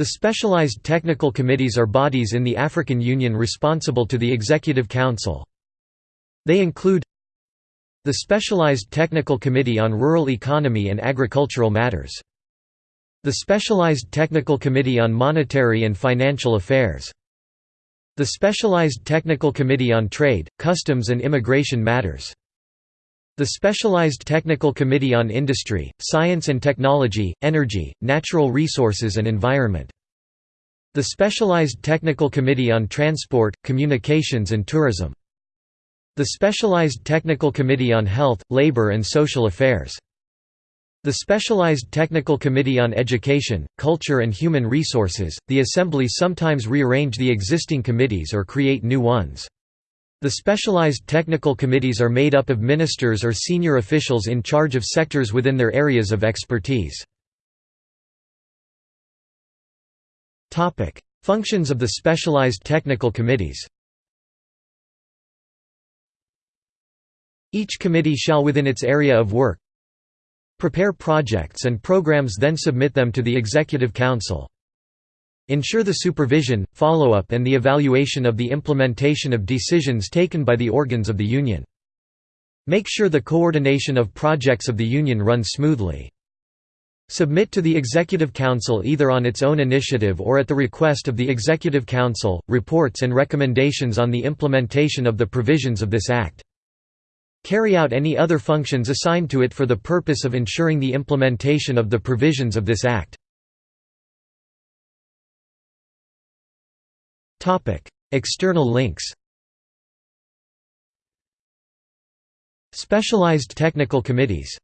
The specialized technical committees are bodies in the African Union responsible to the Executive Council. They include the Specialized Technical Committee on Rural Economy and Agricultural Matters. The Specialized Technical Committee on Monetary and Financial Affairs. The Specialized Technical Committee on Trade, Customs and Immigration Matters. The Specialized Technical Committee on Industry, Science and Technology, Energy, Natural Resources and Environment. The Specialized Technical Committee on Transport, Communications and Tourism. The Specialized Technical Committee on Health, Labor and Social Affairs. The Specialized Technical Committee on Education, Culture and Human Resources. The Assembly sometimes rearrange the existing committees or create new ones. The specialized technical committees are made up of ministers or senior officials in charge of sectors within their areas of expertise. Functions of the specialized technical committees Each committee shall within its area of work prepare projects and programs then submit them to the Executive Council. Ensure the supervision, follow-up and the evaluation of the implementation of decisions taken by the organs of the Union. Make sure the coordination of projects of the Union runs smoothly. Submit to the Executive Council either on its own initiative or at the request of the Executive Council, reports and recommendations on the implementation of the provisions of this Act. Carry out any other functions assigned to it for the purpose of ensuring the implementation of the provisions of this Act. External links Specialized technical committees